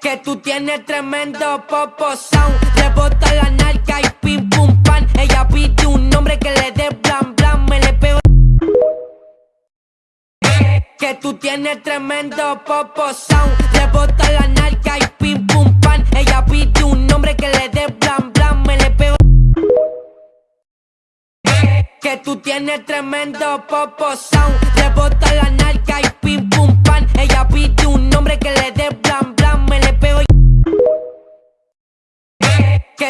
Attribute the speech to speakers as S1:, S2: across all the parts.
S1: que tú tienes tremendo popo sound. Rebota la narca y pim pum pan. Ella pide un nombre que le dé blan blan. Me le pego. Que tú tienes tremendo popo sound. Rebota la narca y pim pum pan. Ella pide un nombre que le dé blan blan. Me le pego. Que tú tienes tremendo popo sound. Rebota la narca y pim pum pan. Ella pide un nombre que le dé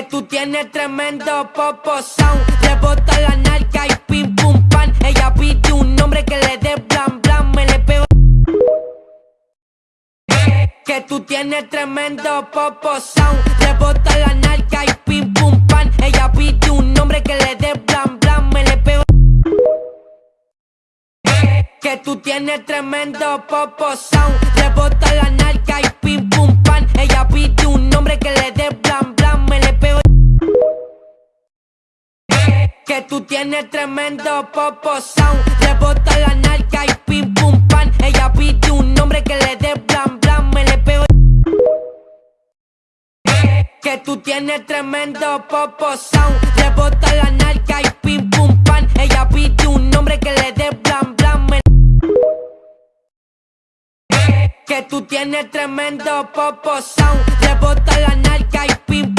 S1: Tú tienes tremendo popo sound. Rebota la narca y pim pum pan. Ella pide un nombre que le dé blan blan. Me le pego. Que tú tienes tremendo popo sound. Rebota la narca y pim pum pan. Ella pide un nombre que le dé blan blan. Me le pego. Que tú tienes tremendo popo sound. Rebota la narca y pim pum pan. Ella pide un nombre que le dé Que tú tienes tremendo popo sound. Rebota la narca y pim pum pan. Ella pide un nombre que le dé blan blan. Me le pego. Que tú tienes tremendo popo sound. Rebota la narca y pim pum pan. Ella pide un nombre que le dé blan blan. Me que tú tienes tremendo popo sound. Rebota la narca y pim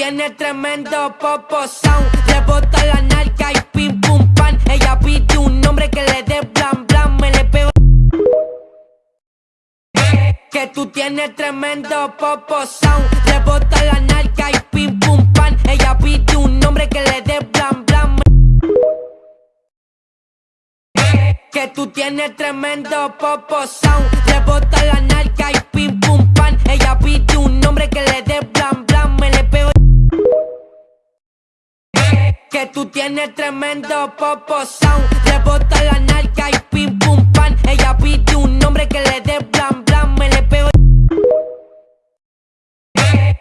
S1: tienes tremendo popo sound. Rebota la narca y pim pum pan. Ella pide un nombre que le dé blan blan. Me le pego. Que tú tienes tremendo popo sound. Rebota la narca y pim pum pan. Ella pide un nombre que le dé blan blan. Que tú tienes tremendo popo sound. Rebota la Tienes tremendo popo sound. Rebota la narca y pim pum pan. Ella pide un nombre que le dé blan blan. Me le pego.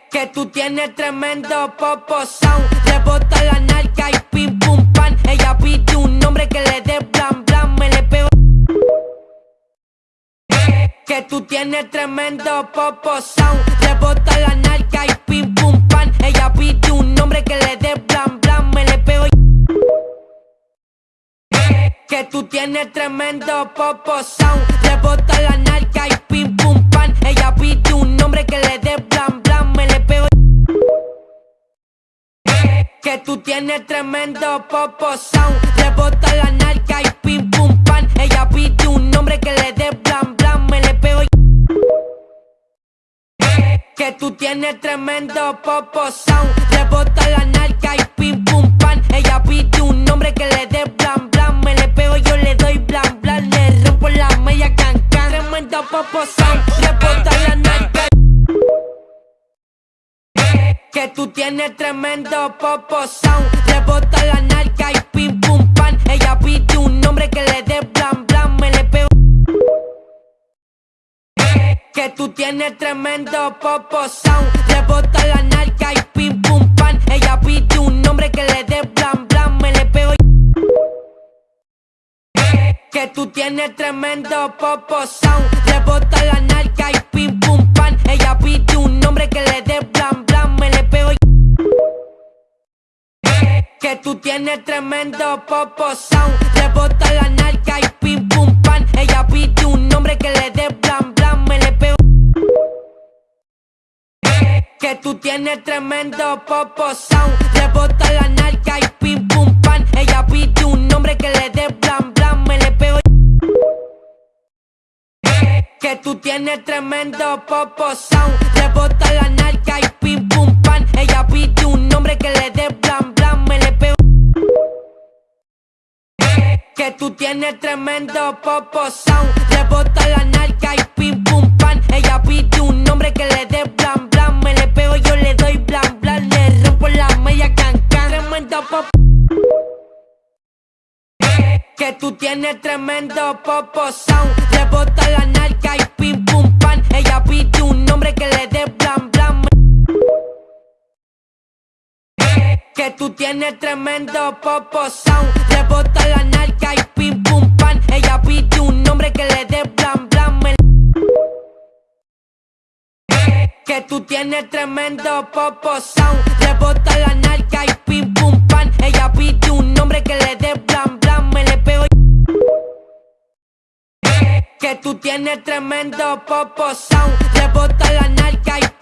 S1: Que tú tienes tremendo popo sound. Rebota la narca y pim pum pan. Ella pide un nombre que le dé blan blan. Me le pego. Que tú tienes tremendo popo sound. Rebota la narca y pim pum pan. Ella pide un nombre que le dé blan Que tú tienes tremendo popo sound. Rebota la narca y pim pum pan. Ella pide un nombre que le dé blan blan. Me le pego. Que tú tienes tremendo popo sound. Rebota la narca y pim pum pan. Ella pide un nombre que le dé blan blan. Me le pego. Que tú tienes tremendo popo sound. Rebota la narca y pim pum pan. Ella pide un nombre que le dé blan Rebota la narca. Que tú tienes tremendo popo sound. Rebota la narca y pim pum pan. Ella pide un nombre que le dé blan blan. Me le pego. Que tú tienes tremendo popo sound. Rebota la Tienes tremendo popo sound. Rebota la narca y pim pum pan. Ella pide un nombre que le dé blan blan. Me le pego. Que tú tienes tremendo popo sound. Rebota la narca y pim pum pan. Ella pide un nombre que le dé blan blan. Me le pego. Que tú tienes tremendo popo sound. Rebota la narca y pim pum pan. Ella pide un nombre que le dé blan. Que tú tienes tremendo popo sound. Rebota la narca y pim pum pan. Ella pide un nombre que le dé blan blan. Me le pego. Que tú tienes tremendo popo sound. Rebota la narca y pim pum pan. Ella pide un nombre que le dé blan blan. Me le pego, yo le doy blan blan. Le rompo la media can can. Tremendo popo que tú tienes tremendo popo sound. Rebota la narca y pim pum pan. Ella pide un hombre que le dé blam blam. Que tú tienes tremendo popo sound. Rebota la narca y pim pum pan. Ella pide un hombre que le dé blam blam. Que tú tienes tremendo popo sound. Rebota la narca y pim tienes tremendo popo sound. Rebota la narca y